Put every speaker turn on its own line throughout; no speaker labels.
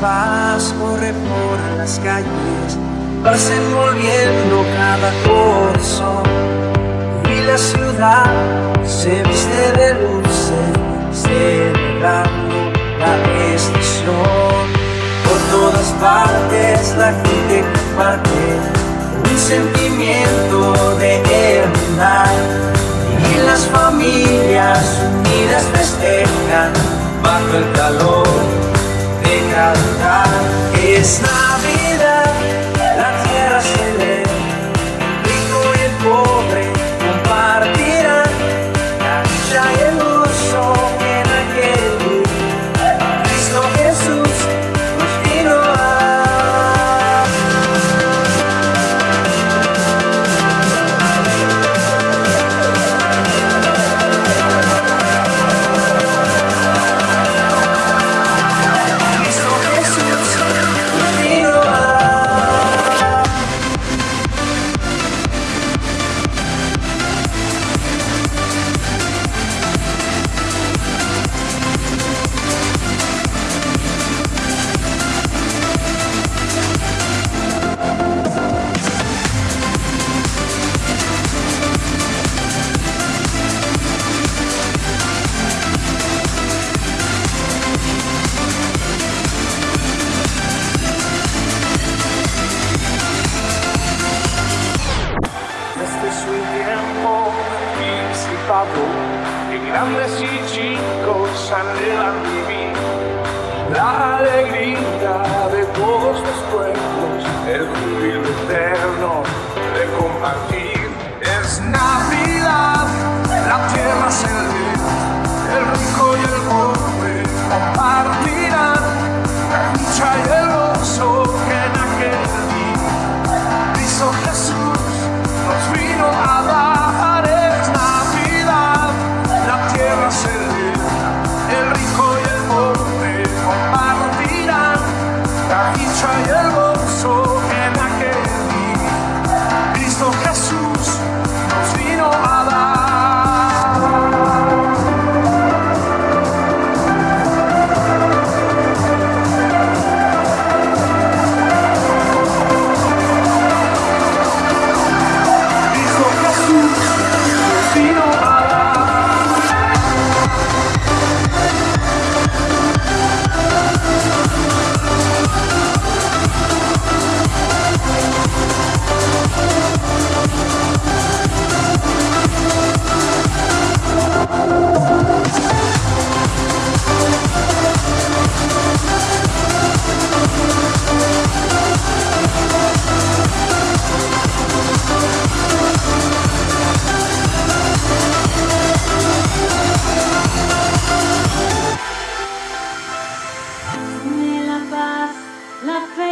paz corre por las calles, vas envolviendo cada corazón. Y la ciudad se viste de luces, celebrando la estación. Por todas partes la gente comparte un sentimiento de hermandad. Y las familias unidas festejan bajo el calor
It's not. tiempo disipado de grandes y chicos anhelan vivir. La alegría de todos los pueblos, el júbilo eterno devil so.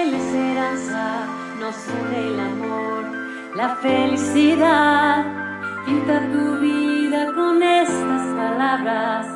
la
esperanza nos une el amor, la felicidad. Pinta tu vida con estas palabras,